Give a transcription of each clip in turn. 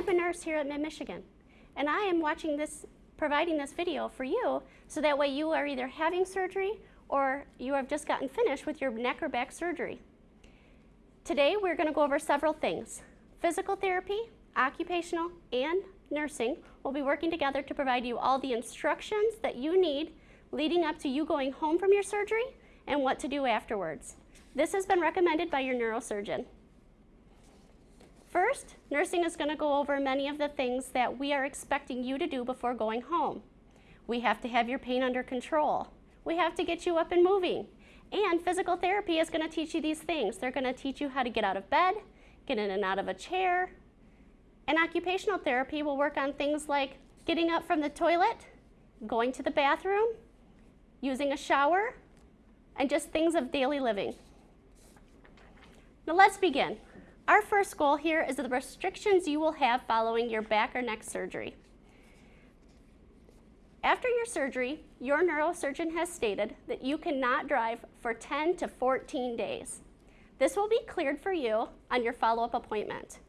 I'm a nurse here at Mid-Michigan, and I am watching this, providing this video for you so that way you are either having surgery or you have just gotten finished with your neck or back surgery. Today we're going to go over several things. Physical therapy, occupational, and nursing will be working together to provide you all the instructions that you need leading up to you going home from your surgery and what to do afterwards. This has been recommended by your neurosurgeon. First, nursing is going to go over many of the things that we are expecting you to do before going home. We have to have your pain under control. We have to get you up and moving. And physical therapy is going to teach you these things. They're going to teach you how to get out of bed, get in and out of a chair. And occupational therapy will work on things like getting up from the toilet, going to the bathroom, using a shower, and just things of daily living. Now let's begin. Our first goal here is the restrictions you will have following your back or neck surgery. After your surgery, your neurosurgeon has stated that you cannot drive for 10 to 14 days. This will be cleared for you on your follow-up appointment.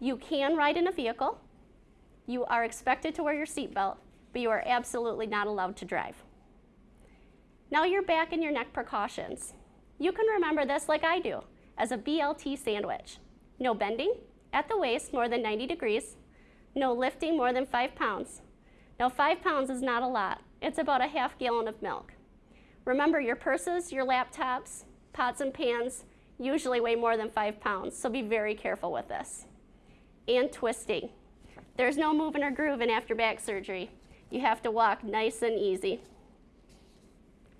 You can ride in a vehicle. You are expected to wear your seatbelt, but you are absolutely not allowed to drive. Now your back and your neck precautions. You can remember this like I do, as a BLT sandwich. No bending at the waist more than 90 degrees, no lifting more than five pounds, now five pounds is not a lot. It's about a half gallon of milk. Remember your purses, your laptops, pots and pans usually weigh more than five pounds, so be very careful with this. And twisting. There's no moving or grooving after back surgery. You have to walk nice and easy.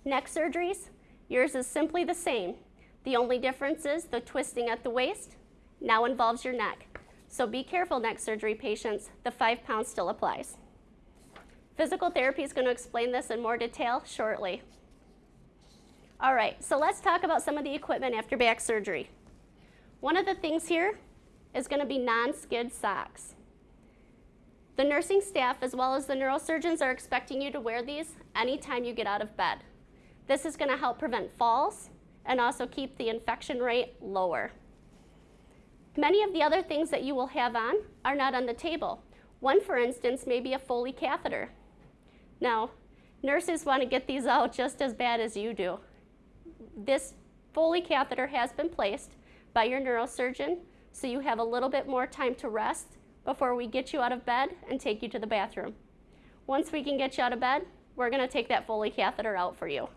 Neck surgeries, yours is simply the same. The only difference is the twisting at the waist now involves your neck. So be careful, neck surgery patients. The five pounds still applies. Physical therapy is going to explain this in more detail shortly. All right, so let's talk about some of the equipment after back surgery. One of the things here is going to be non-skid socks. The nursing staff as well as the neurosurgeons are expecting you to wear these anytime you get out of bed. This is going to help prevent falls and also keep the infection rate lower. Many of the other things that you will have on are not on the table. One, for instance, may be a Foley catheter. Now, nurses want to get these out just as bad as you do. This Foley catheter has been placed by your neurosurgeon, so you have a little bit more time to rest before we get you out of bed and take you to the bathroom. Once we can get you out of bed, we're going to take that Foley catheter out for you.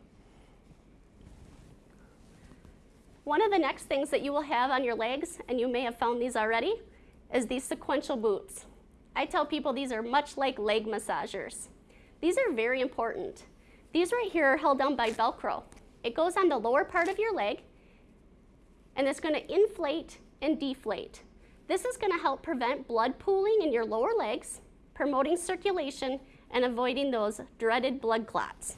One of the next things that you will have on your legs, and you may have found these already, is these sequential boots. I tell people these are much like leg massagers. These are very important. These right here are held down by Velcro. It goes on the lower part of your leg, and it's going to inflate and deflate. This is going to help prevent blood pooling in your lower legs, promoting circulation, and avoiding those dreaded blood clots.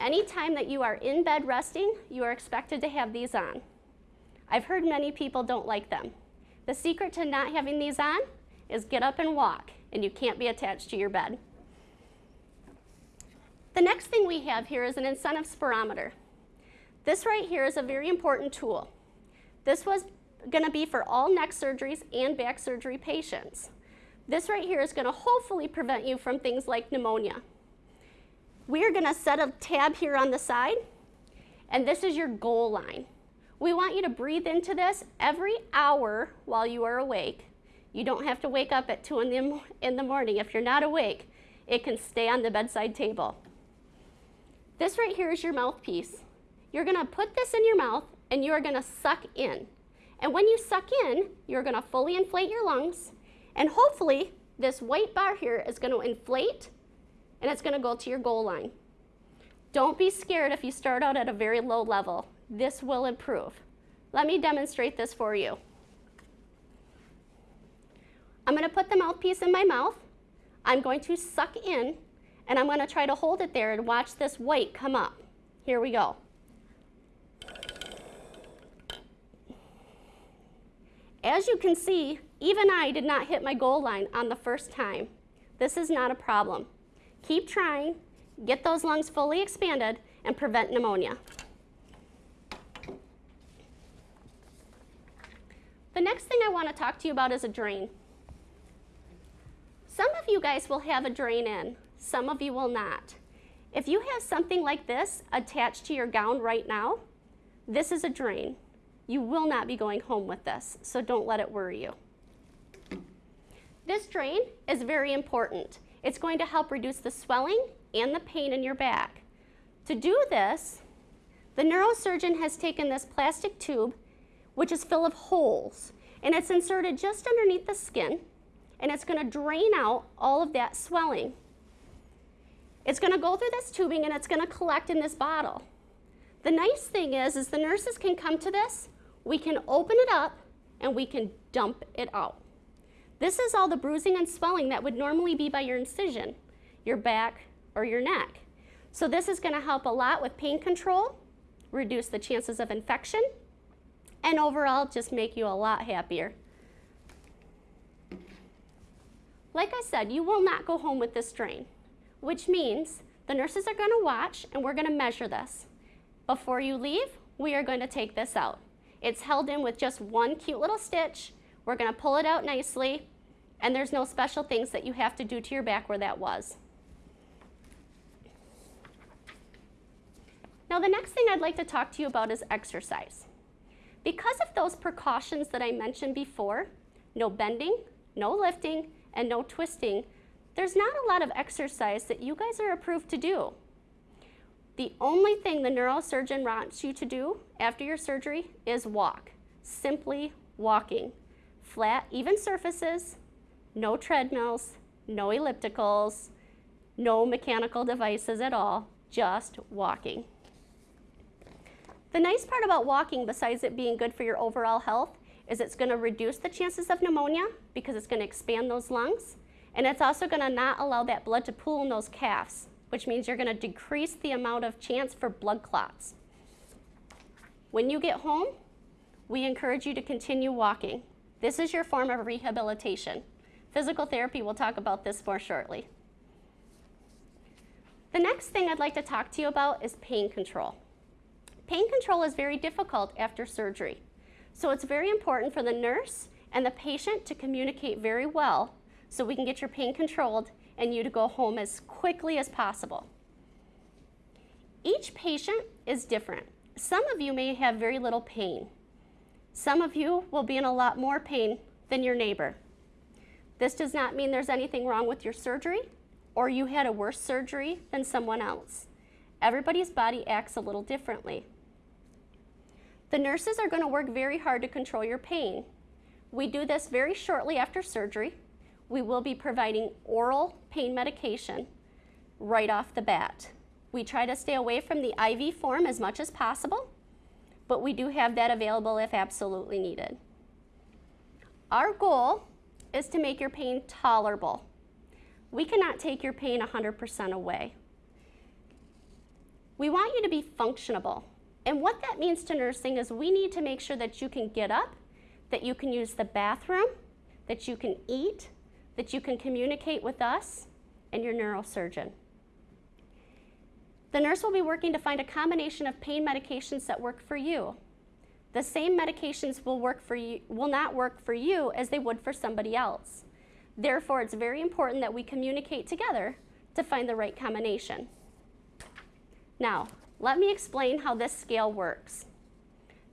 Anytime that you are in bed resting, you are expected to have these on. I've heard many people don't like them. The secret to not having these on is get up and walk, and you can't be attached to your bed. The next thing we have here is an incentive spirometer. This right here is a very important tool. This was going to be for all neck surgeries and back surgery patients. This right here is going to hopefully prevent you from things like pneumonia. We're going to set a tab here on the side, and this is your goal line. We want you to breathe into this every hour while you are awake. You don't have to wake up at 2 in the, in the morning. If you're not awake, it can stay on the bedside table. This right here is your mouthpiece. You're gonna put this in your mouth and you are gonna suck in. And when you suck in, you're gonna fully inflate your lungs and hopefully this white bar here is gonna inflate and it's gonna go to your goal line. Don't be scared if you start out at a very low level. This will improve. Let me demonstrate this for you. I'm gonna put the mouthpiece in my mouth. I'm going to suck in and I'm going to try to hold it there and watch this white come up. Here we go. As you can see, even I did not hit my goal line on the first time. This is not a problem. Keep trying, get those lungs fully expanded, and prevent pneumonia. The next thing I want to talk to you about is a drain. Some of you guys will have a drain in, some of you will not. If you have something like this attached to your gown right now, this is a drain. You will not be going home with this, so don't let it worry you. This drain is very important. It's going to help reduce the swelling and the pain in your back. To do this, the neurosurgeon has taken this plastic tube, which is full of holes, and it's inserted just underneath the skin, and it's gonna drain out all of that swelling. It's gonna go through this tubing and it's gonna collect in this bottle. The nice thing is, is the nurses can come to this, we can open it up, and we can dump it out. This is all the bruising and swelling that would normally be by your incision, your back, or your neck. So this is gonna help a lot with pain control, reduce the chances of infection, and overall just make you a lot happier. Like I said, you will not go home with this drain, which means the nurses are gonna watch and we're gonna measure this. Before you leave, we are going to take this out. It's held in with just one cute little stitch. We're gonna pull it out nicely, and there's no special things that you have to do to your back where that was. Now the next thing I'd like to talk to you about is exercise. Because of those precautions that I mentioned before, no bending, no lifting, and no twisting, there's not a lot of exercise that you guys are approved to do. The only thing the neurosurgeon wants you to do after your surgery is walk. Simply walking. Flat, even surfaces, no treadmills, no ellipticals, no mechanical devices at all, just walking. The nice part about walking, besides it being good for your overall health, is it's going to reduce the chances of pneumonia because it's going to expand those lungs. And it's also going to not allow that blood to pool in those calves, which means you're going to decrease the amount of chance for blood clots. When you get home, we encourage you to continue walking. This is your form of rehabilitation. Physical therapy, we'll talk about this more shortly. The next thing I'd like to talk to you about is pain control. Pain control is very difficult after surgery. So it's very important for the nurse and the patient to communicate very well so we can get your pain controlled and you to go home as quickly as possible. Each patient is different. Some of you may have very little pain. Some of you will be in a lot more pain than your neighbor. This does not mean there's anything wrong with your surgery or you had a worse surgery than someone else. Everybody's body acts a little differently. The nurses are going to work very hard to control your pain. We do this very shortly after surgery. We will be providing oral pain medication right off the bat. We try to stay away from the IV form as much as possible, but we do have that available if absolutely needed. Our goal is to make your pain tolerable. We cannot take your pain 100% away. We want you to be functionable. And what that means to nursing is we need to make sure that you can get up, that you can use the bathroom, that you can eat, that you can communicate with us and your neurosurgeon. The nurse will be working to find a combination of pain medications that work for you. The same medications will, work for you, will not work for you as they would for somebody else. Therefore, it's very important that we communicate together to find the right combination. Now, let me explain how this scale works.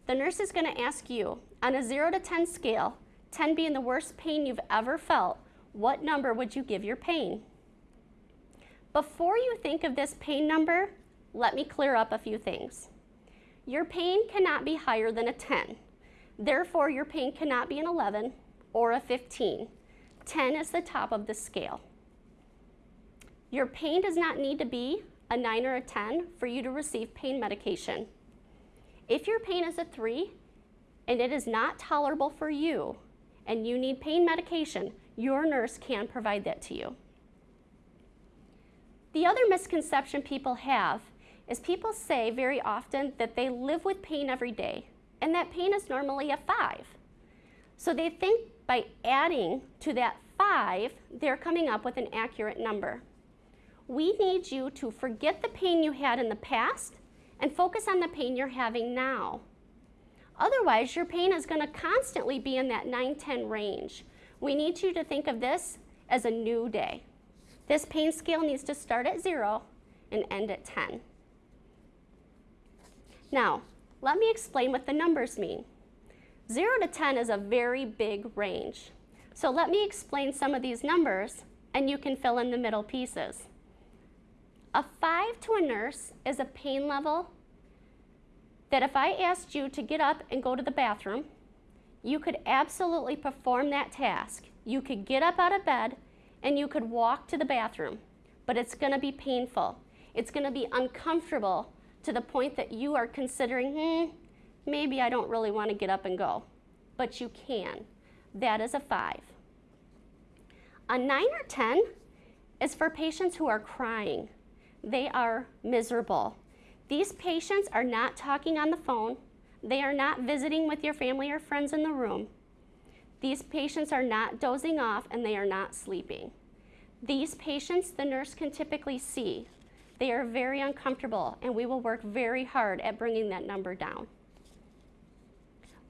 The nurse is going to ask you, on a 0 to 10 scale, 10 being the worst pain you've ever felt, what number would you give your pain? Before you think of this pain number, let me clear up a few things. Your pain cannot be higher than a 10. Therefore, your pain cannot be an 11 or a 15. 10 is the top of the scale. Your pain does not need to be a 9 or a 10 for you to receive pain medication. If your pain is a 3 and it is not tolerable for you and you need pain medication, your nurse can provide that to you. The other misconception people have is people say very often that they live with pain every day and that pain is normally a 5. So they think by adding to that 5, they're coming up with an accurate number we need you to forget the pain you had in the past and focus on the pain you're having now. Otherwise, your pain is going to constantly be in that 9-10 range. We need you to think of this as a new day. This pain scale needs to start at 0 and end at 10. Now, let me explain what the numbers mean. 0 to 10 is a very big range. So let me explain some of these numbers and you can fill in the middle pieces. A 5 to a nurse is a pain level that if I asked you to get up and go to the bathroom, you could absolutely perform that task. You could get up out of bed and you could walk to the bathroom, but it's going to be painful. It's going to be uncomfortable to the point that you are considering, hmm, maybe I don't really want to get up and go. But you can. That is a 5. A 9 or 10 is for patients who are crying. They are miserable. These patients are not talking on the phone. They are not visiting with your family or friends in the room. These patients are not dozing off and they are not sleeping. These patients the nurse can typically see. They are very uncomfortable and we will work very hard at bringing that number down.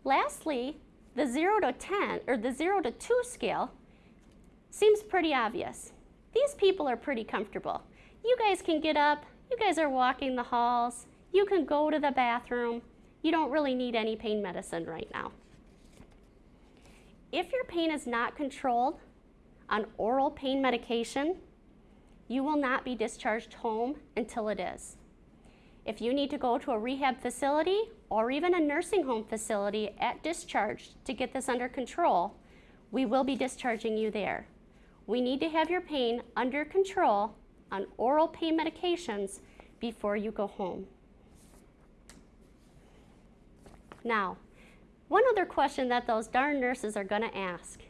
Lastly, the 0 to 10 or the 0 to 2 scale seems pretty obvious. These people are pretty comfortable. You guys can get up, you guys are walking the halls. You can go to the bathroom. You don't really need any pain medicine right now. If your pain is not controlled on oral pain medication, you will not be discharged home until it is. If you need to go to a rehab facility or even a nursing home facility at discharge to get this under control, we will be discharging you there. We need to have your pain under control on oral pain medications before you go home. Now, one other question that those darn nurses are going to ask,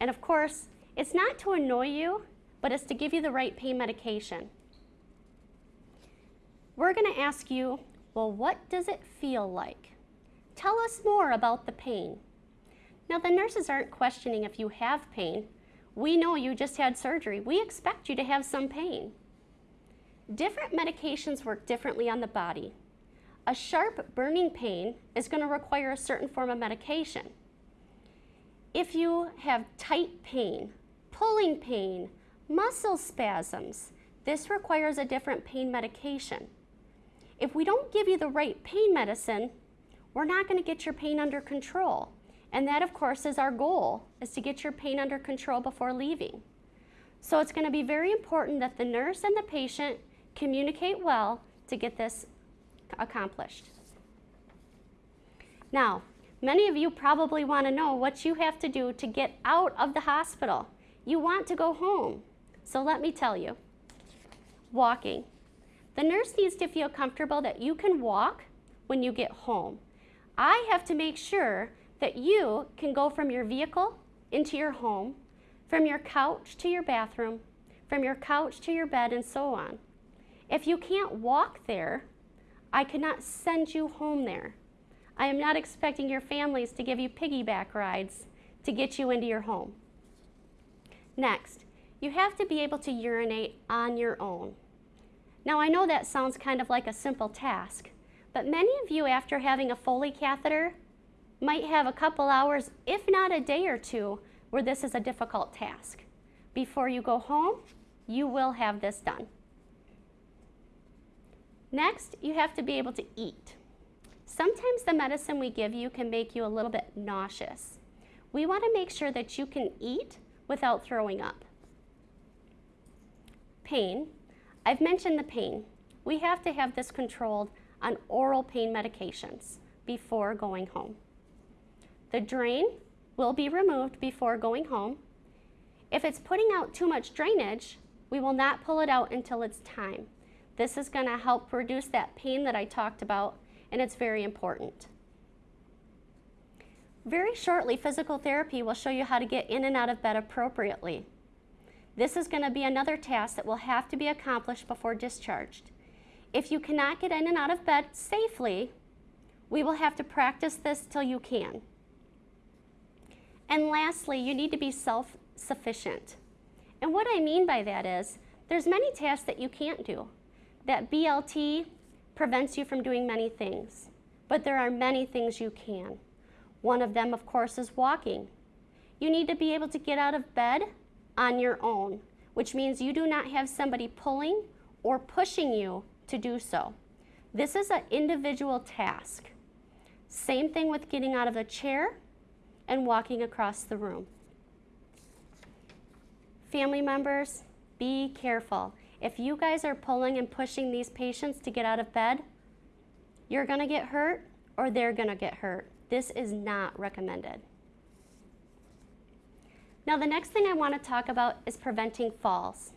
and of course, it's not to annoy you, but it's to give you the right pain medication. We're going to ask you, well, what does it feel like? Tell us more about the pain. Now, the nurses aren't questioning if you have pain. We know you just had surgery. We expect you to have some pain. Different medications work differently on the body. A sharp burning pain is going to require a certain form of medication. If you have tight pain, pulling pain, muscle spasms, this requires a different pain medication. If we don't give you the right pain medicine, we're not going to get your pain under control. And that, of course, is our goal, is to get your pain under control before leaving. So it's going to be very important that the nurse and the patient communicate well to get this accomplished. Now, many of you probably want to know what you have to do to get out of the hospital. You want to go home. So let me tell you. Walking. The nurse needs to feel comfortable that you can walk when you get home. I have to make sure that you can go from your vehicle into your home, from your couch to your bathroom, from your couch to your bed, and so on. If you can't walk there, I cannot send you home there. I am not expecting your families to give you piggyback rides to get you into your home. Next, you have to be able to urinate on your own. Now I know that sounds kind of like a simple task, but many of you after having a Foley catheter might have a couple hours, if not a day or two, where this is a difficult task. Before you go home, you will have this done. Next, you have to be able to eat. Sometimes the medicine we give you can make you a little bit nauseous. We want to make sure that you can eat without throwing up. Pain. I've mentioned the pain. We have to have this controlled on oral pain medications before going home. The drain will be removed before going home. If it's putting out too much drainage, we will not pull it out until it's time. This is going to help reduce that pain that I talked about, and it's very important. Very shortly, physical therapy will show you how to get in and out of bed appropriately. This is going to be another task that will have to be accomplished before discharged. If you cannot get in and out of bed safely, we will have to practice this till you can. And lastly, you need to be self-sufficient. And what I mean by that is, there's many tasks that you can't do that BLT prevents you from doing many things, but there are many things you can. One of them, of course, is walking. You need to be able to get out of bed on your own, which means you do not have somebody pulling or pushing you to do so. This is an individual task. Same thing with getting out of the chair and walking across the room. Family members, be careful. If you guys are pulling and pushing these patients to get out of bed, you're going to get hurt or they're going to get hurt. This is not recommended. Now the next thing I want to talk about is preventing falls.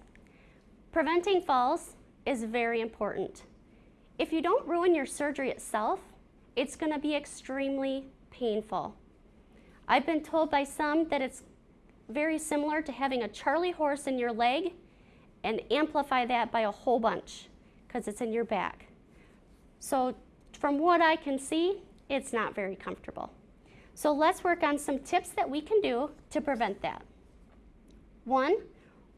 Preventing falls is very important. If you don't ruin your surgery itself, it's going to be extremely painful. I've been told by some that it's very similar to having a Charlie horse in your leg and amplify that by a whole bunch because it's in your back. So from what I can see, it's not very comfortable. So let's work on some tips that we can do to prevent that. One,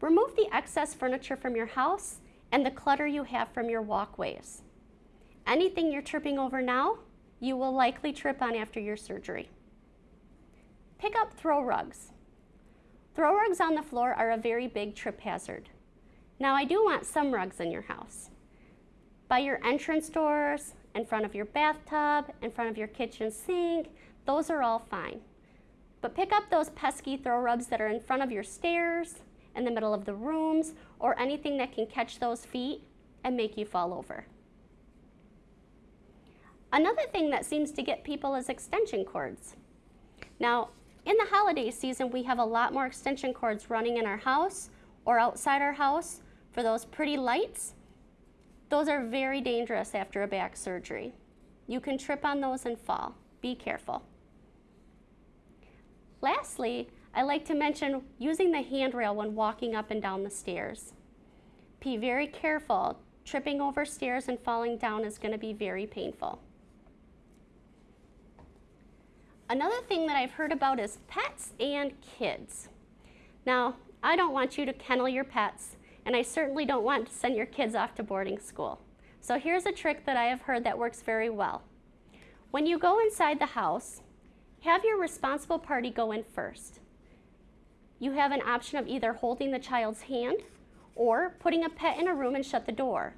remove the excess furniture from your house and the clutter you have from your walkways. Anything you're tripping over now, you will likely trip on after your surgery. Pick up throw rugs. Throw rugs on the floor are a very big trip hazard. Now I do want some rugs in your house. By your entrance doors, in front of your bathtub, in front of your kitchen sink, those are all fine. But pick up those pesky throw rugs that are in front of your stairs, in the middle of the rooms, or anything that can catch those feet and make you fall over. Another thing that seems to get people is extension cords. Now, in the holiday season, we have a lot more extension cords running in our house or outside our house for those pretty lights. Those are very dangerous after a back surgery. You can trip on those and fall. Be careful. Lastly, I like to mention using the handrail when walking up and down the stairs. Be very careful. Tripping over stairs and falling down is going to be very painful. Another thing that I've heard about is pets and kids. Now, I don't want you to kennel your pets, and I certainly don't want to send your kids off to boarding school. So here's a trick that I have heard that works very well. When you go inside the house, have your responsible party go in first. You have an option of either holding the child's hand or putting a pet in a room and shut the door.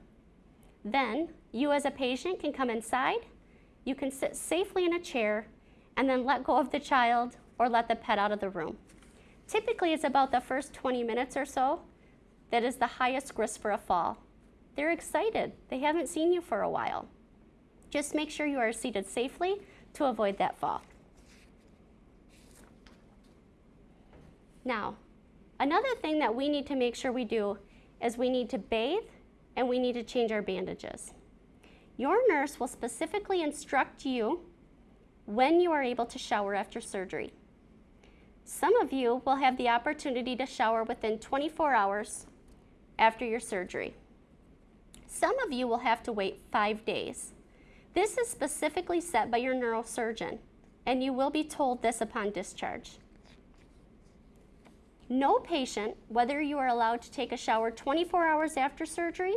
Then, you as a patient can come inside, you can sit safely in a chair, and then let go of the child or let the pet out of the room. Typically, it's about the first 20 minutes or so that is the highest risk for a fall. They're excited. They haven't seen you for a while. Just make sure you are seated safely to avoid that fall. Now, another thing that we need to make sure we do is we need to bathe and we need to change our bandages. Your nurse will specifically instruct you when you are able to shower after surgery. Some of you will have the opportunity to shower within 24 hours after your surgery. Some of you will have to wait five days. This is specifically set by your neurosurgeon, and you will be told this upon discharge. No patient, whether you are allowed to take a shower 24 hours after surgery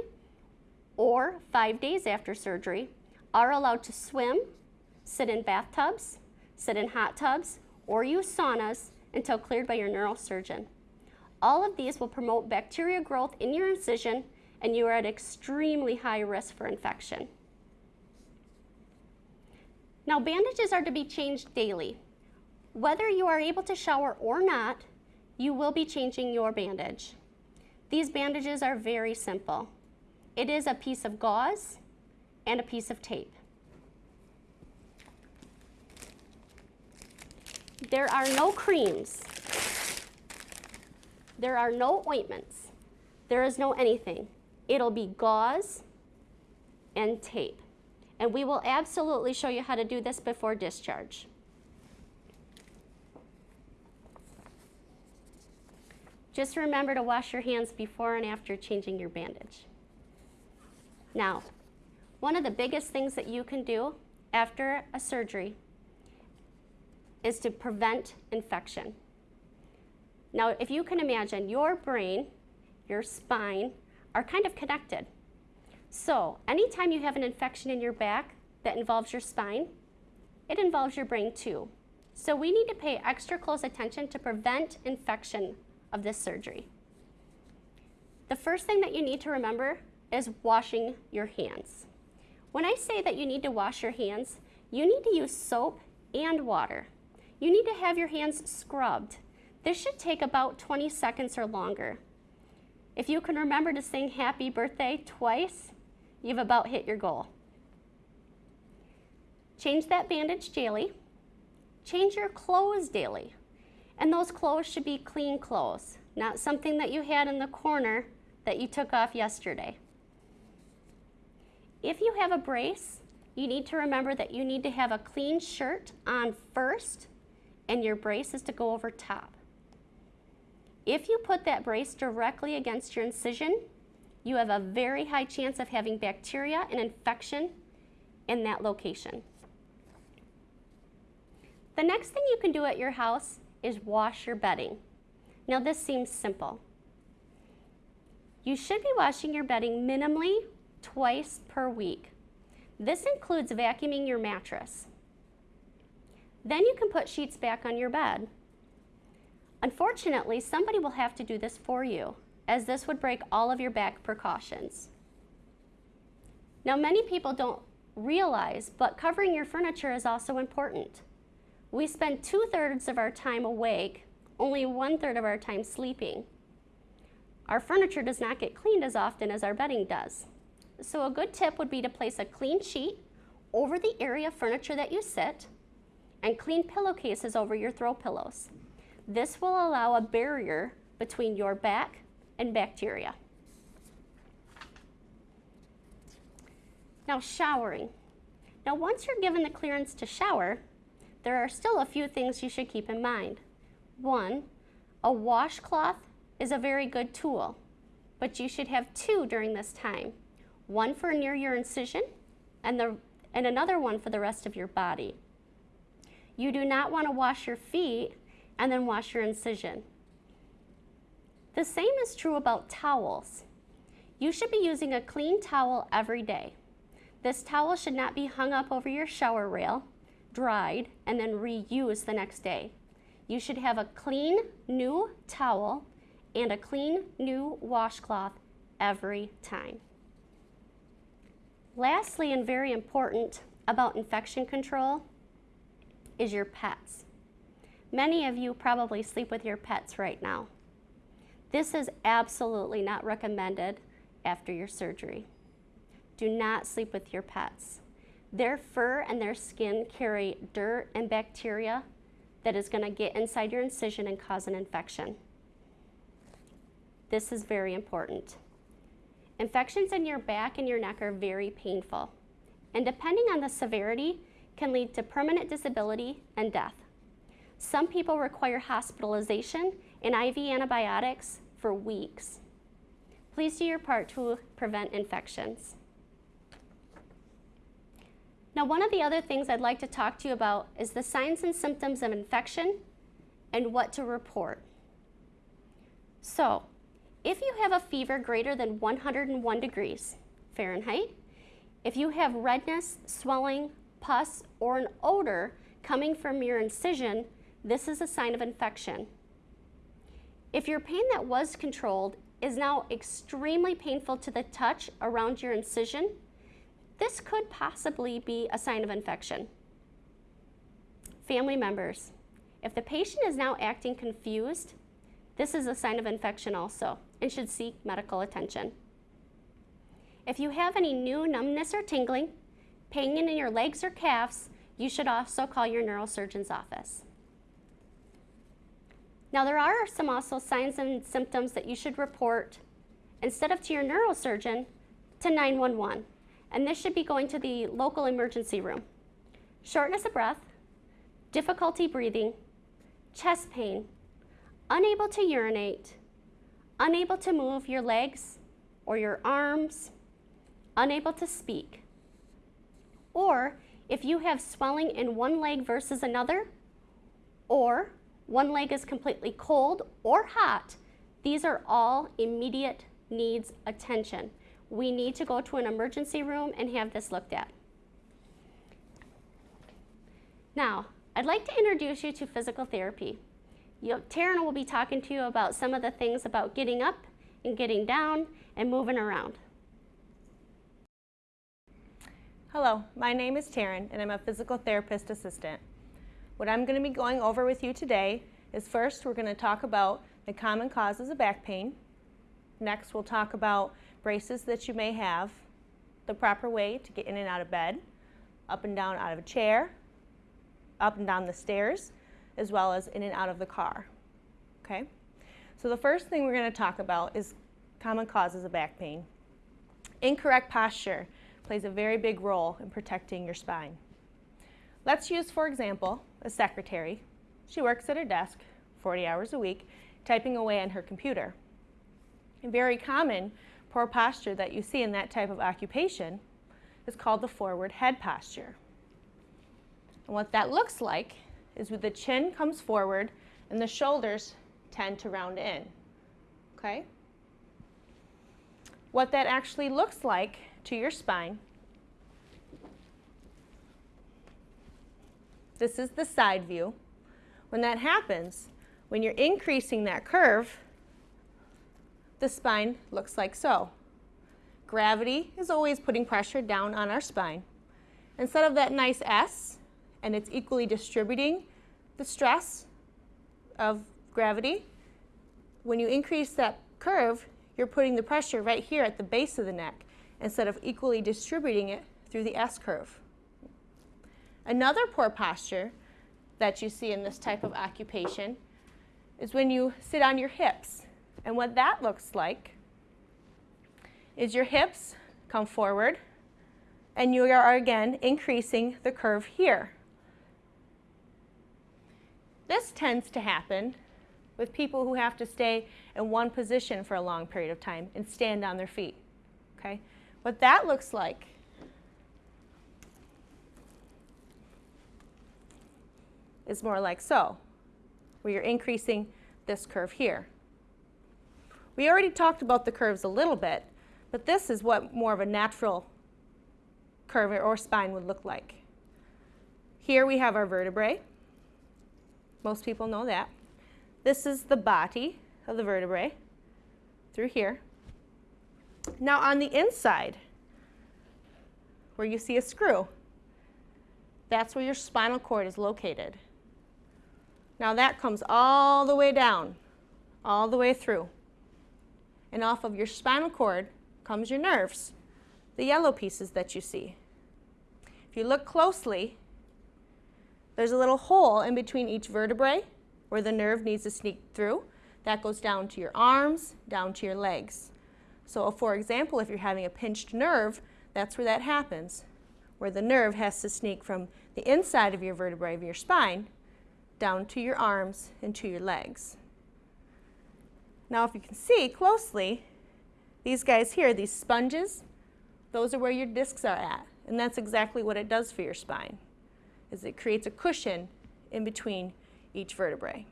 or five days after surgery, are allowed to swim, sit in bathtubs, sit in hot tubs, or use saunas until cleared by your neurosurgeon. All of these will promote bacteria growth in your incision and you are at extremely high risk for infection. Now bandages are to be changed daily. Whether you are able to shower or not, you will be changing your bandage. These bandages are very simple. It is a piece of gauze and a piece of tape. There are no creams. There are no ointments. There is no anything. It'll be gauze and tape. And we will absolutely show you how to do this before discharge. Just remember to wash your hands before and after changing your bandage. Now, one of the biggest things that you can do after a surgery is to prevent infection. Now, if you can imagine, your brain, your spine, are kind of connected. So, anytime you have an infection in your back that involves your spine, it involves your brain too. So we need to pay extra close attention to prevent infection of this surgery. The first thing that you need to remember is washing your hands. When I say that you need to wash your hands, you need to use soap and water. You need to have your hands scrubbed. This should take about 20 seconds or longer. If you can remember to sing happy birthday twice, you've about hit your goal. Change that bandage daily. Change your clothes daily. And those clothes should be clean clothes, not something that you had in the corner that you took off yesterday. If you have a brace, you need to remember that you need to have a clean shirt on first and your brace is to go over top. If you put that brace directly against your incision, you have a very high chance of having bacteria and infection in that location. The next thing you can do at your house is wash your bedding. Now this seems simple. You should be washing your bedding minimally twice per week. This includes vacuuming your mattress. Then you can put sheets back on your bed. Unfortunately, somebody will have to do this for you, as this would break all of your back precautions. Now, many people don't realize, but covering your furniture is also important. We spend two-thirds of our time awake, only one-third of our time sleeping. Our furniture does not get cleaned as often as our bedding does. So a good tip would be to place a clean sheet over the area of furniture that you sit and clean pillowcases over your throw pillows. This will allow a barrier between your back and bacteria. Now showering. Now once you're given the clearance to shower, there are still a few things you should keep in mind. One, a washcloth is a very good tool, but you should have two during this time. One for near your incision and, the, and another one for the rest of your body. You do not want to wash your feet and then wash your incision. The same is true about towels. You should be using a clean towel every day. This towel should not be hung up over your shower rail, dried, and then reused the next day. You should have a clean new towel and a clean new washcloth every time. Lastly, and very important about infection control, is your pets. Many of you probably sleep with your pets right now. This is absolutely not recommended after your surgery. Do not sleep with your pets. Their fur and their skin carry dirt and bacteria that is going to get inside your incision and cause an infection. This is very important. Infections in your back and your neck are very painful, and depending on the severity, can lead to permanent disability and death. Some people require hospitalization and IV antibiotics for weeks. Please do your part to prevent infections. Now, one of the other things I'd like to talk to you about is the signs and symptoms of infection and what to report. So, if you have a fever greater than 101 degrees Fahrenheit, if you have redness, swelling, pus, or an odor coming from your incision, this is a sign of infection. If your pain that was controlled is now extremely painful to the touch around your incision, this could possibly be a sign of infection. Family members, if the patient is now acting confused, this is a sign of infection also and should seek medical attention. If you have any new numbness or tingling, pain in your legs or calves, you should also call your neurosurgeon's office. Now there are some also signs and symptoms that you should report instead of to your neurosurgeon to 911. And this should be going to the local emergency room. Shortness of breath, difficulty breathing, chest pain, unable to urinate, unable to move your legs or your arms, unable to speak. Or if you have swelling in one leg versus another, or one leg is completely cold or hot, these are all immediate needs attention. We need to go to an emergency room and have this looked at. Now, I'd like to introduce you to physical therapy. You, Taryn will be talking to you about some of the things about getting up and getting down and moving around. Hello, my name is Taryn and I'm a physical therapist assistant. What I'm going to be going over with you today is first we're going to talk about the common causes of back pain. Next we'll talk about braces that you may have, the proper way to get in and out of bed, up and down out of a chair, up and down the stairs, as well as in and out of the car. Okay? So the first thing we're going to talk about is common causes of back pain. Incorrect posture plays a very big role in protecting your spine. Let's use, for example, a secretary. She works at her desk 40 hours a week, typing away on her computer. A very common poor posture that you see in that type of occupation is called the forward head posture. And what that looks like is with the chin comes forward and the shoulders tend to round in. Okay? What that actually looks like to your spine, this is the side view. When that happens, when you're increasing that curve, the spine looks like so. Gravity is always putting pressure down on our spine. Instead of that nice S, and it's equally distributing the stress of gravity, when you increase that curve, you're putting the pressure right here at the base of the neck instead of equally distributing it through the S curve. Another poor posture that you see in this type of occupation is when you sit on your hips. And what that looks like is your hips come forward and you are again increasing the curve here. This tends to happen with people who have to stay in one position for a long period of time and stand on their feet. Okay? What that looks like is more like so, where you're increasing this curve here. We already talked about the curves a little bit, but this is what more of a natural curve or spine would look like. Here we have our vertebrae. Most people know that. This is the body of the vertebrae through here. Now on the inside, where you see a screw, that's where your spinal cord is located. Now that comes all the way down, all the way through. And off of your spinal cord comes your nerves, the yellow pieces that you see. If you look closely, there's a little hole in between each vertebrae where the nerve needs to sneak through. That goes down to your arms, down to your legs. So for example, if you're having a pinched nerve, that's where that happens, where the nerve has to sneak from the inside of your vertebrae of your spine down to your arms and to your legs. Now if you can see closely, these guys here, these sponges, those are where your discs are at. And that's exactly what it does for your spine, is it creates a cushion in between each vertebrae.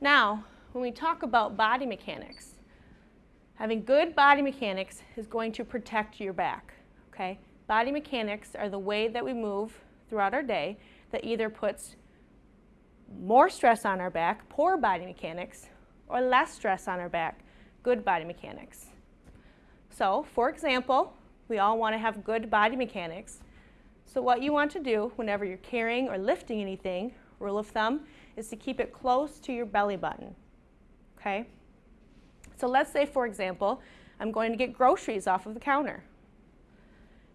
Now, when we talk about body mechanics, having good body mechanics is going to protect your back, okay? Body mechanics are the way that we move throughout our day that either puts more stress on our back, poor body mechanics, or less stress on our back, good body mechanics. So, for example, we all want to have good body mechanics. So what you want to do whenever you're carrying or lifting anything, rule of thumb, is to keep it close to your belly button. Okay? So let's say, for example, I'm going to get groceries off of the counter.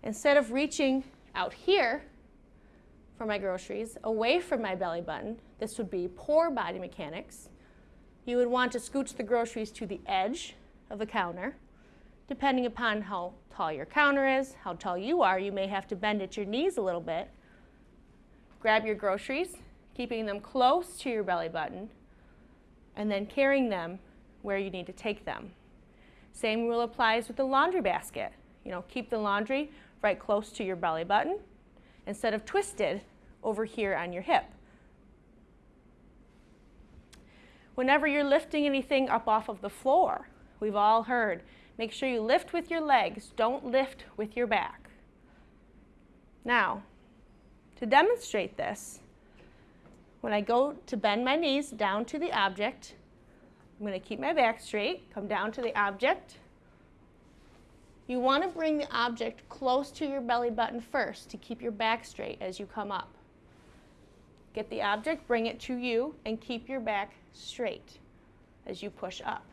Instead of reaching out here for my groceries, away from my belly button, this would be poor body mechanics. You would want to scooch the groceries to the edge of the counter. Depending upon how tall your counter is, how tall you are, you may have to bend at your knees a little bit. Grab your groceries, keeping them close to your belly button, and then carrying them where you need to take them. Same rule applies with the laundry basket. You know, keep the laundry right close to your belly button instead of twisted over here on your hip. Whenever you're lifting anything up off of the floor, we've all heard Make sure you lift with your legs. Don't lift with your back. Now, to demonstrate this, when I go to bend my knees down to the object, I'm going to keep my back straight, come down to the object. You want to bring the object close to your belly button first to keep your back straight as you come up. Get the object, bring it to you, and keep your back straight as you push up.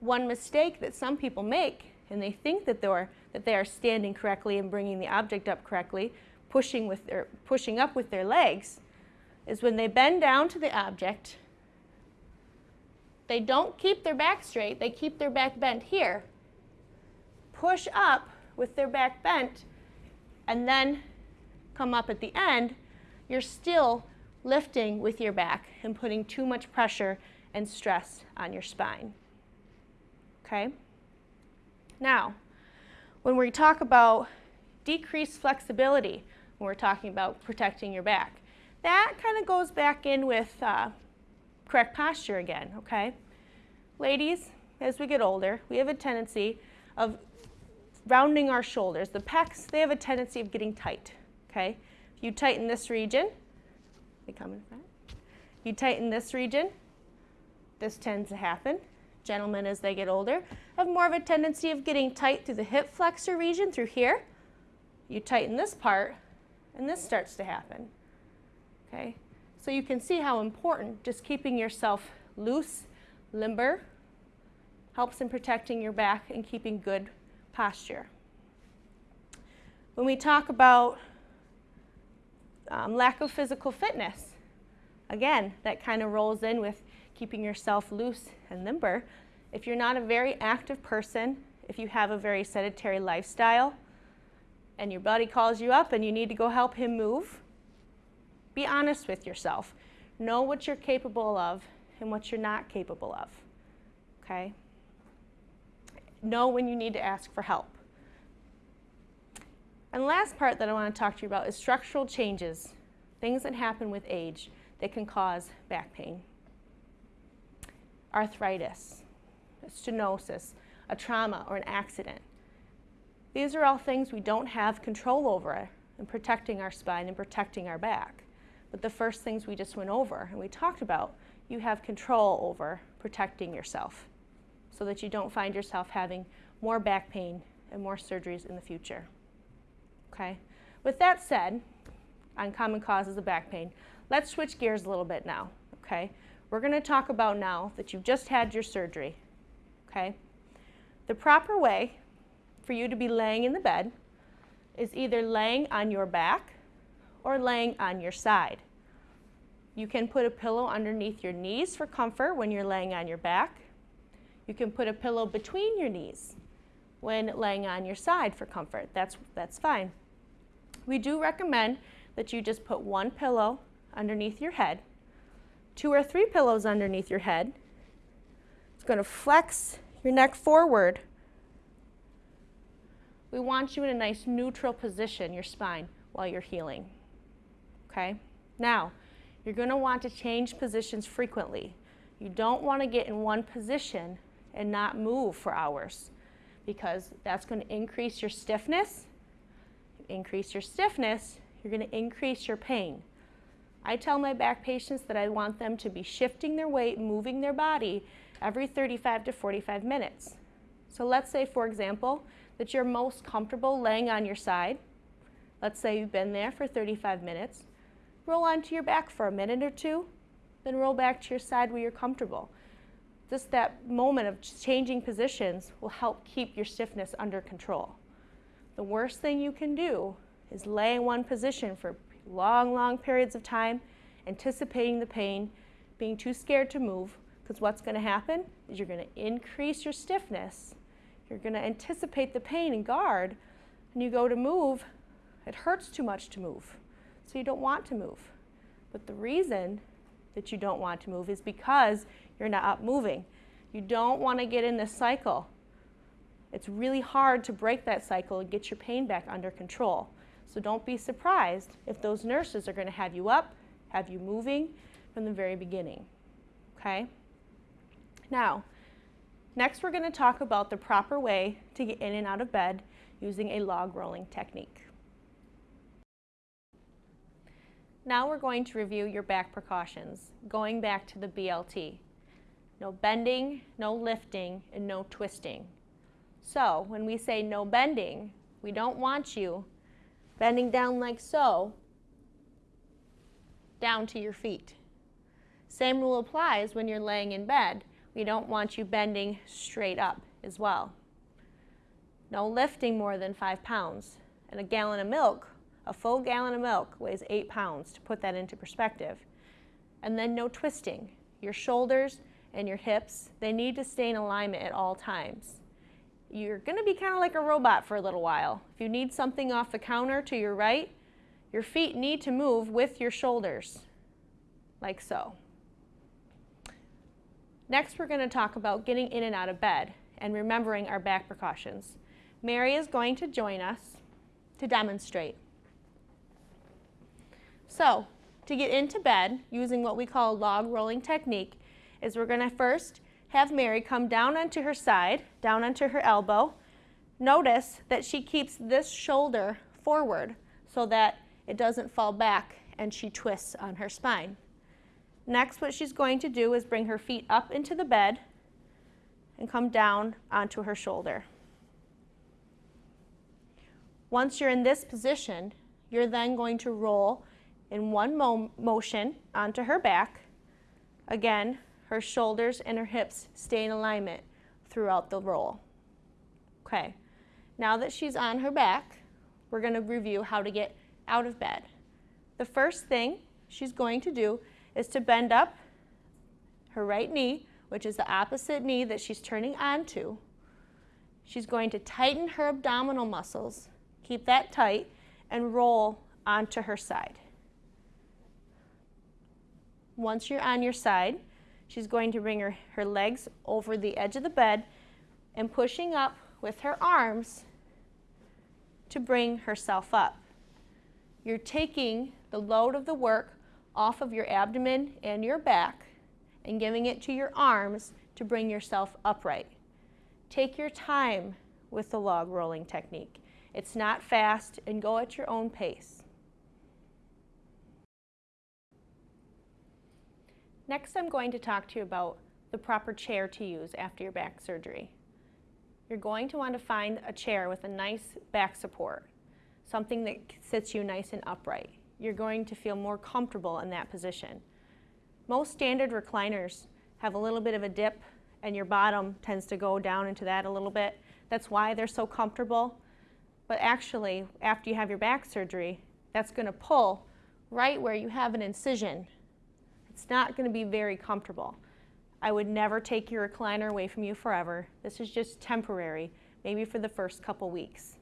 One mistake that some people make, and they think that, they're, that they are standing correctly and bringing the object up correctly, pushing, with their, pushing up with their legs, is when they bend down to the object, they don't keep their back straight, they keep their back bent here. Push up with their back bent, and then come up at the end, you're still lifting with your back and putting too much pressure and stress on your spine. Okay? Now, when we talk about decreased flexibility, when we're talking about protecting your back, that kind of goes back in with uh, correct posture again, okay? Ladies, as we get older, we have a tendency of rounding our shoulders. The pecs, they have a tendency of getting tight, okay? If you tighten this region, they come in front. You tighten this region, this tends to happen. Gentlemen, as they get older, have more of a tendency of getting tight through the hip flexor region through here. You tighten this part, and this starts to happen. Okay? So you can see how important just keeping yourself loose, limber, helps in protecting your back and keeping good posture. When we talk about um, lack of physical fitness, again, that kind of rolls in with keeping yourself loose and limber. If you're not a very active person, if you have a very sedentary lifestyle, and your buddy calls you up and you need to go help him move, be honest with yourself. Know what you're capable of and what you're not capable of. Okay? Know when you need to ask for help. And the last part that I want to talk to you about is structural changes, things that happen with age that can cause back pain. Arthritis, stenosis, a trauma, or an accident. These are all things we don't have control over in protecting our spine and protecting our back. But the first things we just went over and we talked about, you have control over protecting yourself so that you don't find yourself having more back pain and more surgeries in the future. Okay? With that said, on common causes of back pain, let's switch gears a little bit now. Okay? We're going to talk about now that you've just had your surgery. Okay? The proper way for you to be laying in the bed is either laying on your back or laying on your side. You can put a pillow underneath your knees for comfort when you're laying on your back. You can put a pillow between your knees when laying on your side for comfort. That's, that's fine. We do recommend that you just put one pillow underneath your head, two or three pillows underneath your head. It's going to flex your neck forward. We want you in a nice neutral position, your spine, while you're healing okay? Now, you're going to want to change positions frequently. You don't want to get in one position and not move for hours because that's going to increase your stiffness. Increase your stiffness, you're going to increase your pain. I tell my back patients that I want them to be shifting their weight, moving their body every 35 to 45 minutes. So let's say, for example, that you're most comfortable laying on your side. Let's say you've been there for 35 minutes. Roll onto your back for a minute or two, then roll back to your side where you're comfortable. Just that moment of changing positions will help keep your stiffness under control. The worst thing you can do is lay in one position for long, long periods of time, anticipating the pain, being too scared to move, because what's going to happen is you're going to increase your stiffness. You're going to anticipate the pain and guard. and you go to move, it hurts too much to move so you don't want to move. But the reason that you don't want to move is because you're not up moving. You don't want to get in this cycle. It's really hard to break that cycle and get your pain back under control. So don't be surprised if those nurses are going to have you up, have you moving from the very beginning. Okay? Now, Next, we're going to talk about the proper way to get in and out of bed using a log rolling technique. Now we're going to review your back precautions, going back to the BLT. No bending, no lifting, and no twisting. So when we say no bending, we don't want you bending down like so, down to your feet. Same rule applies when you're laying in bed. We don't want you bending straight up as well. No lifting more than five pounds. And a gallon of milk, a full gallon of milk weighs eight pounds to put that into perspective. And then no twisting. Your shoulders and your hips, they need to stay in alignment at all times. You're gonna be kind of like a robot for a little while. If you need something off the counter to your right, your feet need to move with your shoulders, like so. Next, we're going to talk about getting in and out of bed and remembering our back precautions. Mary is going to join us to demonstrate. So, to get into bed using what we call a log rolling technique is we're going to first have Mary come down onto her side, down onto her elbow. Notice that she keeps this shoulder forward so that it doesn't fall back and she twists on her spine. Next, what she's going to do is bring her feet up into the bed and come down onto her shoulder. Once you're in this position, you're then going to roll in one mo motion onto her back. Again, her shoulders and her hips stay in alignment throughout the roll. Okay, now that she's on her back, we're going to review how to get out of bed. The first thing she's going to do is to bend up her right knee, which is the opposite knee that she's turning onto. She's going to tighten her abdominal muscles, keep that tight, and roll onto her side. Once you're on your side, she's going to bring her, her legs over the edge of the bed and pushing up with her arms to bring herself up. You're taking the load of the work off of your abdomen and your back and giving it to your arms to bring yourself upright. Take your time with the log rolling technique. It's not fast and go at your own pace. Next, I'm going to talk to you about the proper chair to use after your back surgery. You're going to want to find a chair with a nice back support, something that sits you nice and upright you're going to feel more comfortable in that position. Most standard recliners have a little bit of a dip and your bottom tends to go down into that a little bit. That's why they're so comfortable. But actually, after you have your back surgery, that's going to pull right where you have an incision. It's not going to be very comfortable. I would never take your recliner away from you forever. This is just temporary, maybe for the first couple weeks.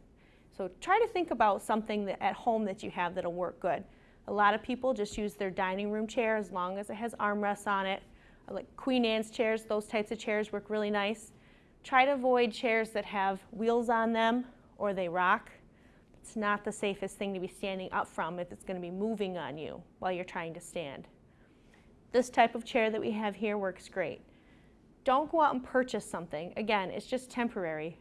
So try to think about something that, at home that you have that'll work good. A lot of people just use their dining room chair as long as it has armrests on it. Like Queen Anne's chairs, those types of chairs work really nice. Try to avoid chairs that have wheels on them or they rock. It's not the safest thing to be standing up from if it's going to be moving on you while you're trying to stand. This type of chair that we have here works great. Don't go out and purchase something. Again, it's just temporary.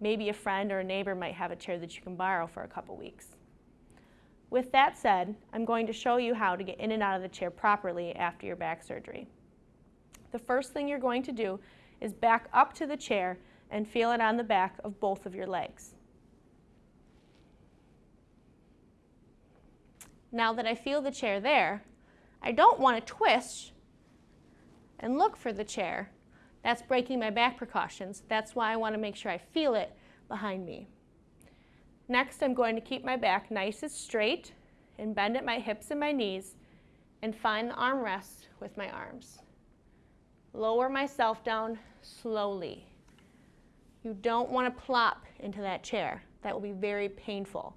Maybe a friend or a neighbor might have a chair that you can borrow for a couple weeks. With that said, I'm going to show you how to get in and out of the chair properly after your back surgery. The first thing you're going to do is back up to the chair and feel it on the back of both of your legs. Now that I feel the chair there, I don't want to twist and look for the chair. That's breaking my back precautions. That's why I want to make sure I feel it behind me. Next, I'm going to keep my back nice and straight and bend at my hips and my knees and find the armrest with my arms. Lower myself down slowly. You don't want to plop into that chair. That will be very painful.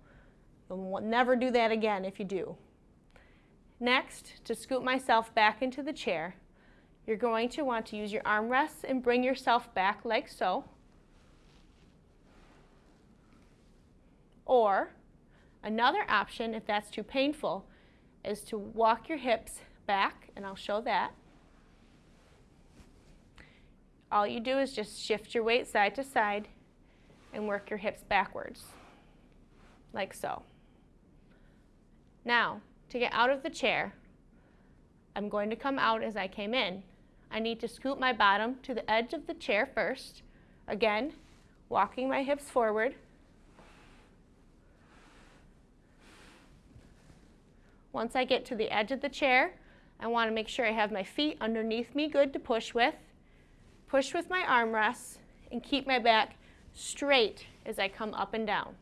You'll never do that again if you do. Next, to scoot myself back into the chair, you're going to want to use your armrests and bring yourself back like so. Or another option, if that's too painful, is to walk your hips back, and I'll show that. all you do is just shift your weight side to side and work your hips backwards, like so. Now, to get out of the chair, I'm going to come out as I came in. I need to scoop my bottom to the edge of the chair first. Again, walking my hips forward. Once I get to the edge of the chair, I want to make sure I have my feet underneath me good to push with. Push with my armrests and keep my back straight as I come up and down.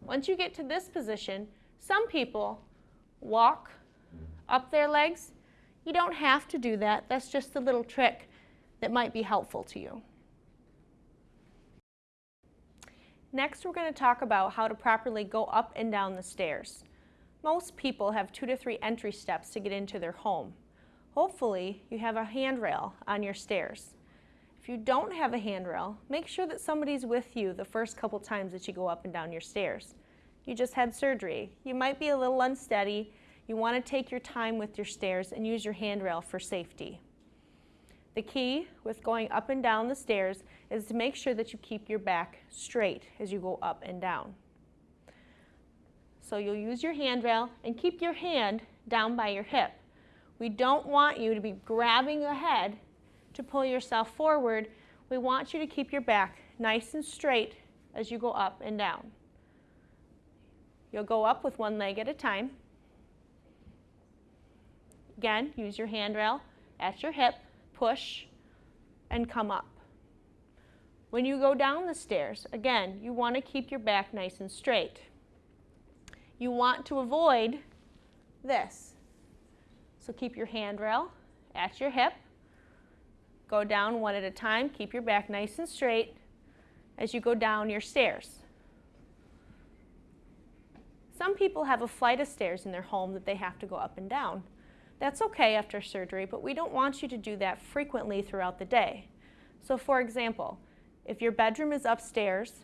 Once you get to this position, some people walk up their legs. You don't have to do that. That's just a little trick that might be helpful to you. Next, we're going to talk about how to properly go up and down the stairs. Most people have two to three entry steps to get into their home. Hopefully, you have a handrail on your stairs. If you don't have a handrail, make sure that somebody's with you the first couple times that you go up and down your stairs. You just had surgery. You might be a little unsteady. You want to take your time with your stairs and use your handrail for safety. The key with going up and down the stairs is to make sure that you keep your back straight as you go up and down. So you'll use your handrail and keep your hand down by your hip. We don't want you to be grabbing ahead to pull yourself forward. We want you to keep your back nice and straight as you go up and down. You'll go up with one leg at a time. Again, use your handrail at your hip push, and come up. When you go down the stairs, again, you want to keep your back nice and straight. You want to avoid this. So keep your handrail at your hip. Go down one at a time. Keep your back nice and straight as you go down your stairs. Some people have a flight of stairs in their home that they have to go up and down. That's okay after surgery, but we don't want you to do that frequently throughout the day. So for example, if your bedroom is upstairs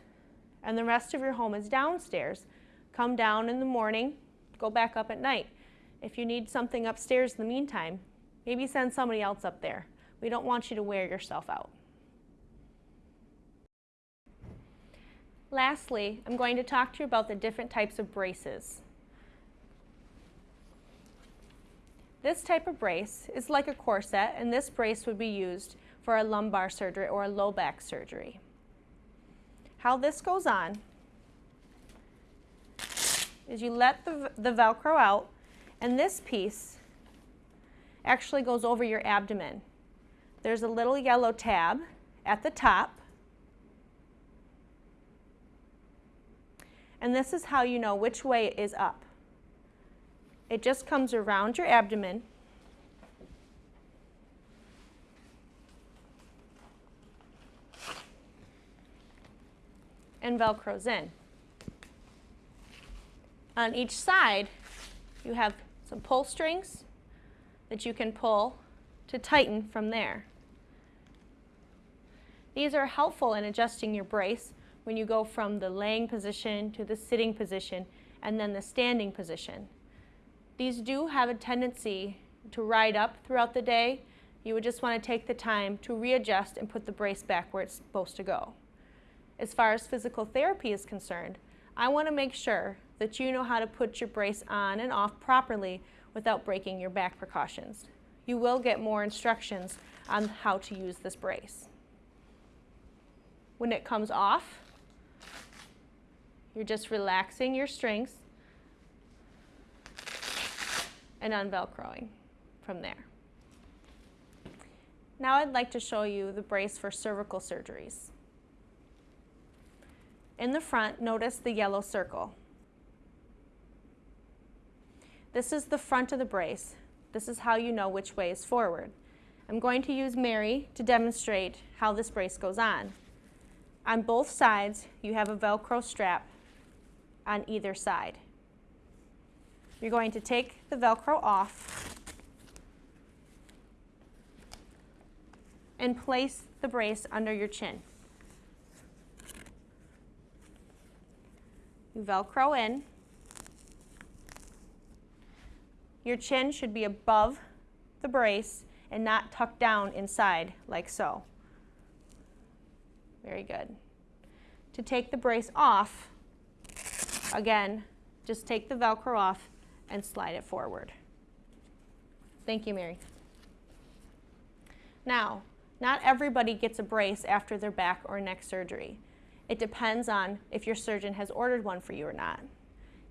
and the rest of your home is downstairs, come down in the morning, go back up at night. If you need something upstairs in the meantime, maybe send somebody else up there. We don't want you to wear yourself out. Lastly, I'm going to talk to you about the different types of braces. This type of brace is like a corset, and this brace would be used for a lumbar surgery or a low back surgery. How this goes on is you let the, the Velcro out, and this piece actually goes over your abdomen. There's a little yellow tab at the top, and this is how you know which way is up. It just comes around your abdomen. and velcros in. On each side, you have some pull strings that you can pull to tighten from there. These are helpful in adjusting your brace when you go from the laying position to the sitting position and then the standing position. These do have a tendency to ride up throughout the day. You would just want to take the time to readjust and put the brace back where it's supposed to go. As far as physical therapy is concerned, I want to make sure that you know how to put your brace on and off properly without breaking your back precautions. You will get more instructions on how to use this brace. When it comes off, you're just relaxing your strings and unvelcroing from there. Now I'd like to show you the brace for cervical surgeries. In the front, notice the yellow circle. This is the front of the brace. This is how you know which way is forward. I'm going to use Mary to demonstrate how this brace goes on. On both sides, you have a Velcro strap on either side. You're going to take the Velcro off and place the brace under your chin. You Velcro in. Your chin should be above the brace and not tucked down inside like so. Very good. To take the brace off, again, just take the Velcro off and slide it forward. Thank you, Mary. Now, not everybody gets a brace after their back or neck surgery. It depends on if your surgeon has ordered one for you or not.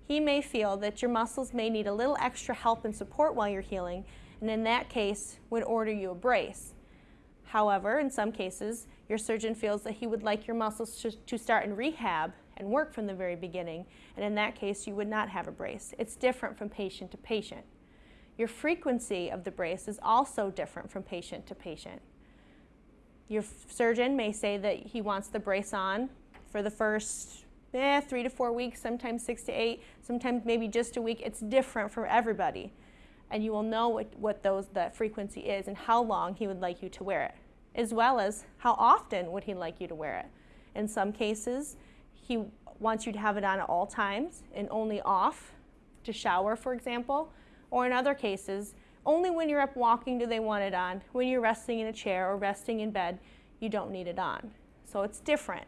He may feel that your muscles may need a little extra help and support while you're healing, and in that case, would order you a brace. However, in some cases, your surgeon feels that he would like your muscles to, start in rehab and work from the very beginning, and in that case, you would not have a brace. It's different from patient to patient. Your frequency of the brace is also different from patient to patient. Your surgeon may say that he wants the brace on for the first eh, three to four weeks, sometimes six to eight, sometimes maybe just a week. It's different for everybody. And you will know what, what those, that frequency is and how long he would like you to wear it, as well as how often would he like you to wear it. In some cases, he wants you to have it on at all times and only off to shower, for example. Or in other cases, only when you're up walking do they want it on. When you're resting in a chair or resting in bed, you don't need it on. So it's different.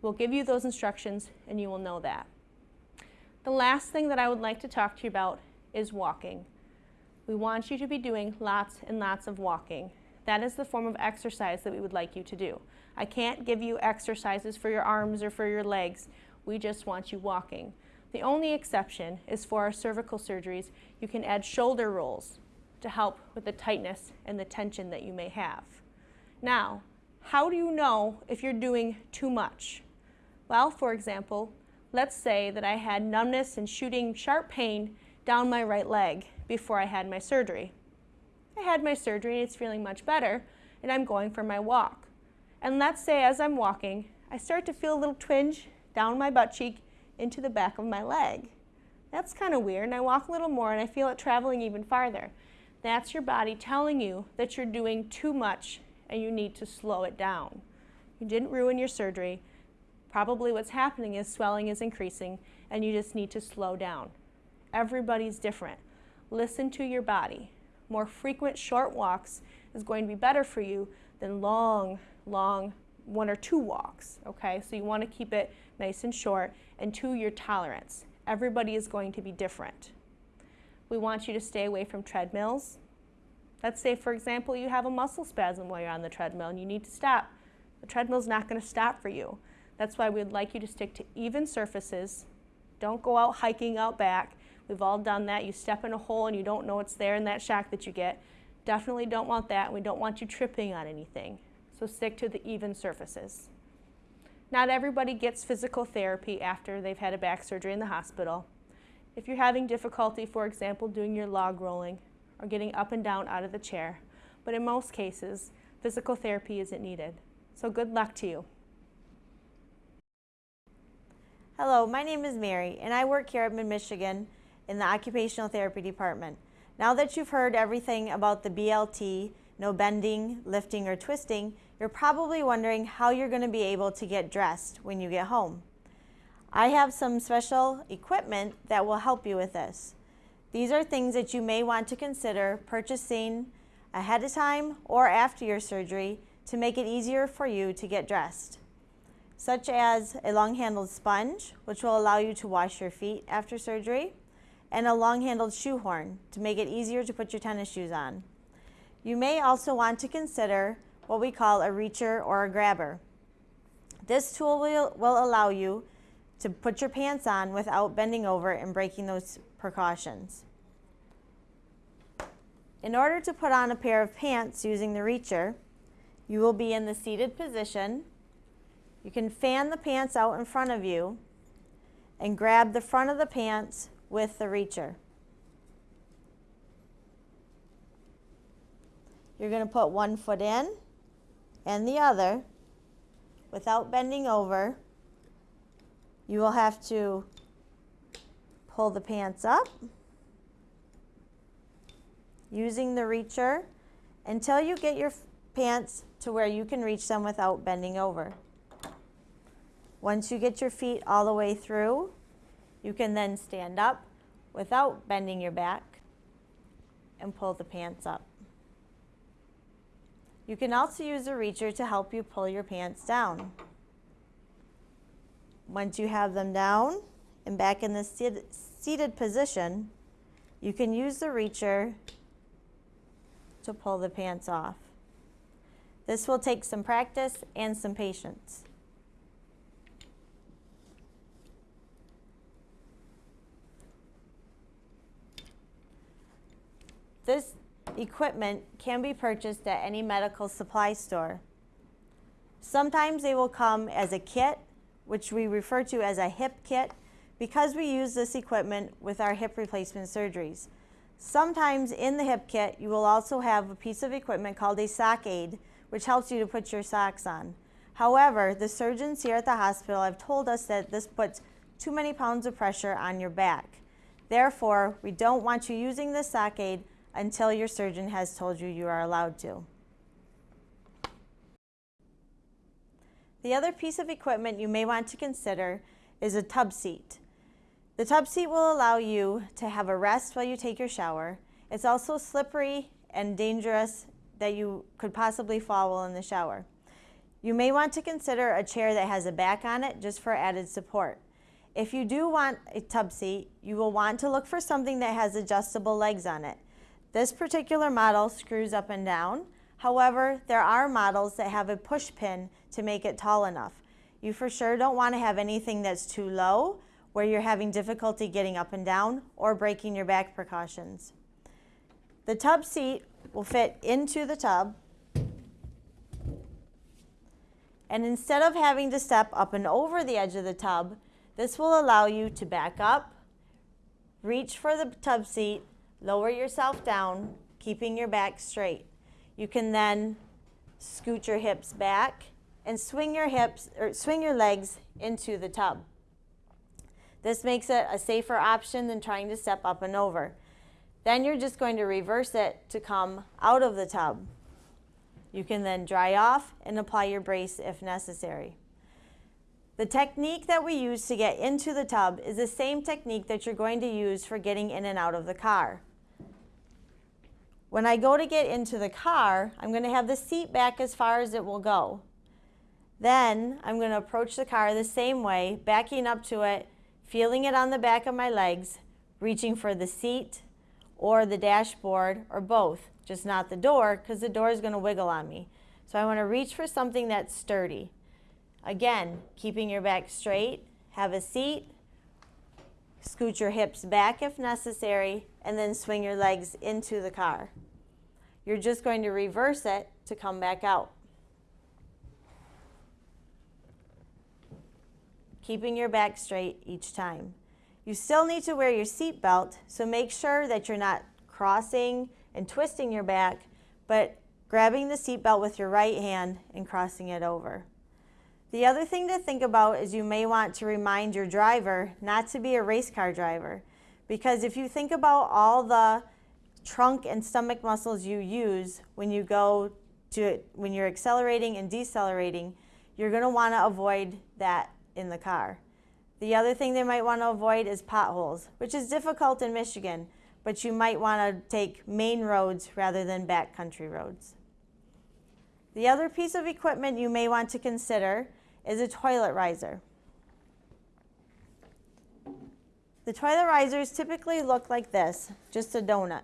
We'll give you those instructions and you will know that. The last thing that I would like to talk to you about is walking. We want you to be doing lots and lots of walking. That is the form of exercise that we would like you to do. I can't give you exercises for your arms or for your legs. We just want you walking. The only exception is for our cervical surgeries, you can add shoulder rolls to help with the tightness and the tension that you may have. Now, how do you know if you're doing too much? Well, for example, let's say that I had numbness and shooting sharp pain down my right leg before I had my surgery. I had my surgery and it's feeling much better and I'm going for my walk. And let's say as I'm walking, I start to feel a little twinge down my butt cheek into the back of my leg. That's kind of weird and I walk a little more and I feel it traveling even farther. That's your body telling you that you're doing too much and you need to slow it down. You didn't ruin your surgery. Probably what's happening is swelling is increasing and you just need to slow down. Everybody's different. Listen to your body. More frequent short walks is going to be better for you than long, long one or two walks, okay? So you want to keep it nice and short and to your tolerance. Everybody is going to be different. We want you to stay away from treadmills. Let's say, for example, you have a muscle spasm while you're on the treadmill and you need to stop. The treadmill's not going to stop for you. That's why we'd like you to stick to even surfaces. Don't go out hiking out back. We've all done that. You step in a hole and you don't know it's there and that shock that you get. Definitely don't want that. We don't want you tripping on anything. So stick to the even surfaces. Not everybody gets physical therapy after they've had a back surgery in the hospital. If you're having difficulty, for example, doing your log rolling or getting up and down out of the chair, but in most cases, physical therapy isn't needed. So good luck to you. Hello, my name is Mary, and I work here at Mid-Michigan in the Occupational Therapy Department. Now that you've heard everything about the BLT, no bending, lifting, or twisting, you're probably wondering how you're going to be able to get dressed when you get home. I have some special equipment that will help you with this. These are things that you may want to consider purchasing ahead of time or after your surgery to make it easier for you to get dressed, such as a long-handled sponge, which will allow you to wash your feet after surgery, and a long-handled shoehorn to make it easier to put your tennis shoes on. You may also want to consider what we call a reacher or a grabber. This tool will, will allow you to put your pants on without bending over and breaking those precautions. In order to put on a pair of pants using the reacher, you will be in the seated position. You can fan the pants out in front of you and grab the front of the pants with the reacher. You're going to put one foot in and the other without bending over. You will have to pull the pants up using the reacher until you get your pants to where you can reach them without bending over. Once you get your feet all the way through, you can then stand up without bending your back and pull the pants up. You can also use a reacher to help you pull your pants down. Once you have them down and back in the seated, position, you can use the reacher to pull the pants off. This will take some practice and some patience. This equipment can be purchased at any medical supply store. Sometimes they will come as a kit, which we refer to as a hip kit, because we use this equipment with our hip replacement surgeries. Sometimes in the hip kit, you will also have a piece of equipment called a sock aid, which helps you to put your socks on. However, the surgeons here at the hospital have told us that this puts too many pounds of pressure on your back. Therefore, we don't want you using this sock aid until your surgeon has told you you are allowed to. The other piece of equipment you may want to consider is a tub seat. The tub seat will allow you to have a rest while you take your shower. It's also slippery and dangerous that you could possibly fall while in the shower. You may want to consider a chair that has a back on it just for added support. If you do want a tub seat, you will want to look for something that has adjustable legs on it. This particular model screws up and down. However, there are models that have a push pin to make it tall enough. You for sure don't want to have anything that's too low where you're having difficulty getting up and down or breaking your back precautions. The tub seat will fit into the tub and instead of having to step up and over the edge of the tub, this will allow you to back up, reach for the tub seat, Lower yourself down, keeping your back straight. You can then scoot your hips back and swing your hips or swing your legs into the tub. This makes it a safer option than trying to step up and over. Then you're just going to reverse it to come out of the tub. You can then dry off and apply your brace if necessary. The technique that we use to get into the tub is the same technique that you're going to use for getting in and out of the car. When I go to get into the car, I'm going to have the seat back as far as it will go. Then I'm going to approach the car the same way, backing up to it, feeling it on the back of my legs, reaching for the seat or the dashboard or both, just not the door because the door is going to wiggle on me. So I want to reach for something that's sturdy. Again, keeping your back straight, have a seat, Scoot your hips back if necessary, and then swing your legs into the car. You're just going to reverse it to come back out. Keeping your back straight each time. You still need to wear your seat belt, so make sure that you're not crossing and twisting your back, but grabbing the seat belt with your right hand and crossing it over. The other thing to think about is you may want to remind your driver not to be a race car driver. Because if you think about all the trunk and stomach muscles you use when you go to, when you're accelerating and decelerating, you're gonna wanna avoid that in the car. The other thing they might wanna avoid is potholes, which is difficult in Michigan, but you might wanna take main roads rather than backcountry roads. The other piece of equipment you may want to consider is a toilet riser. The toilet risers typically look like this, just a donut,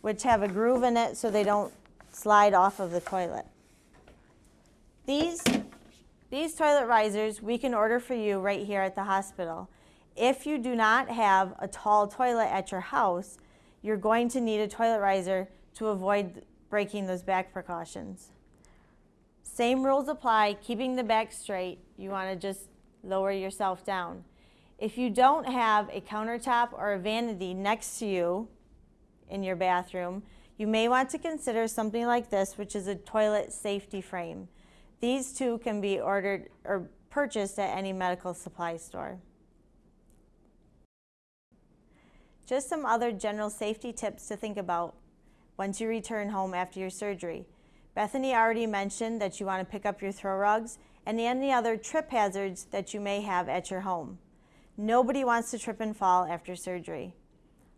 which have a groove in it so they don't slide off of the toilet. These, these toilet risers we can order for you right here at the hospital. If you do not have a tall toilet at your house, you're going to need a toilet riser to avoid breaking those back precautions. Same rules apply, keeping the back straight. You want to just lower yourself down. If you don't have a countertop or a vanity next to you in your bathroom, you may want to consider something like this, which is a toilet safety frame. These two can be ordered or purchased at any medical supply store. Just some other general safety tips to think about once you return home after your surgery. Bethany already mentioned that you want to pick up your throw rugs and any other trip hazards that you may have at your home. Nobody wants to trip and fall after surgery.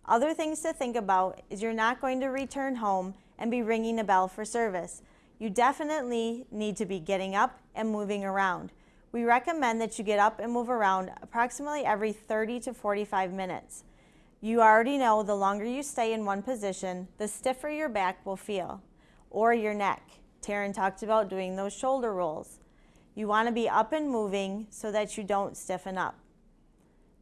Other things to think about is you're not going to return home and be ringing a bell for service. you definitely need to be getting up and moving around. We recommend that you get up and move around approximately every 30 to 45 minutes. You already know the longer you stay in one position, the stiffer your back will feel, or your neck. Taryn talked about doing those shoulder rolls. You want to be up and moving so that you don't stiffen up.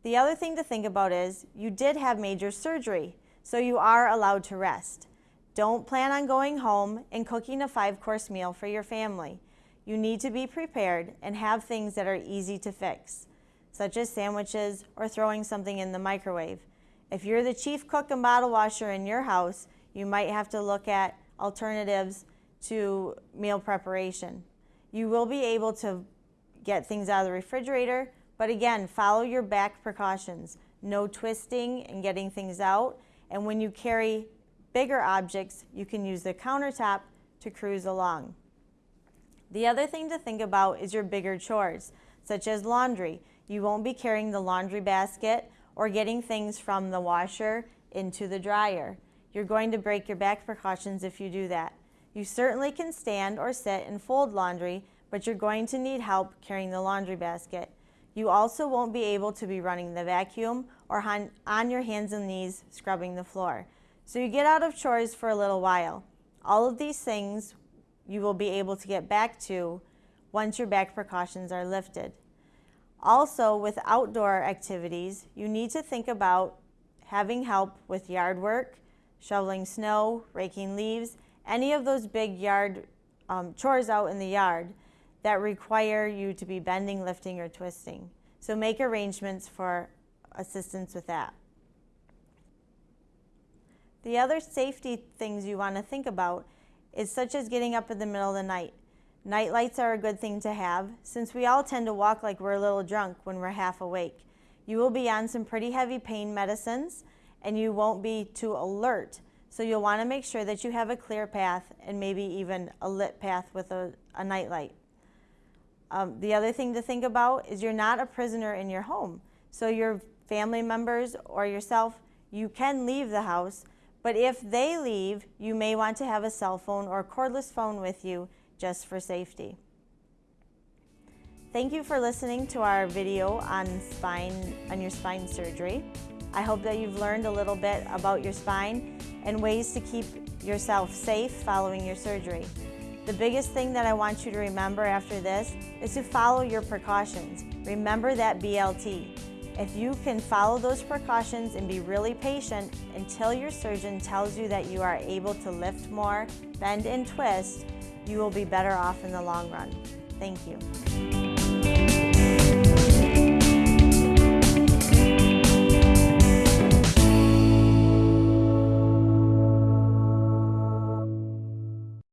The other thing to think about is you did have major surgery, so you are allowed to rest. Don't plan on going home and cooking a five course meal for your family. You need to be prepared and have things that are easy to fix, such as sandwiches or throwing something in the microwave. If you're the chief cook and bottle washer in your house, you might have to look at alternatives to meal preparation. You will be able to get things out of the refrigerator, but again, follow your back precautions. No twisting and getting things out. And when you carry bigger objects, you can use the countertop to cruise along. The other thing to think about is your bigger chores, such as laundry. You won't be carrying the laundry basket or getting things from the washer into the dryer. You're going to break your back precautions if you do that. You certainly can stand or sit and fold laundry, but you're going to need help carrying the laundry basket. You also won't be able to be running the vacuum or on, on your hands and knees scrubbing the floor. So you get out of chores for a little while. All of these things you will be able to get back to once your back precautions are lifted. Also, with outdoor activities, you need to think about having help with yard work, shoveling snow, raking leaves, any of those big yard um, chores out in the yard that require you to be bending, lifting, or twisting. So make arrangements for assistance with that. The other safety things you want to think about is such as getting up in the middle of the night. Night lights are a good thing to have since we all tend to walk like we're a little drunk when we're half awake. You will be on some pretty heavy pain medicines and you won't be too alert so you'll want to make sure that you have a clear path and maybe even a lit path with a, a night light. Um, the other thing to think about is you're not a prisoner in your home. So your family members or yourself, you can leave the house, but if they leave, you may want to have a cell phone or cordless phone with you just for safety. Thank you for listening to our video on spine on your spine surgery. I hope that you've learned a little bit about your spine and ways to keep yourself safe following your surgery. The biggest thing that I want you to remember after this is to follow your precautions. Remember that BLT. If you can follow those precautions and be really patient until your surgeon tells you that you are able to lift more, bend and twist, you will be better off in the long run. Thank you.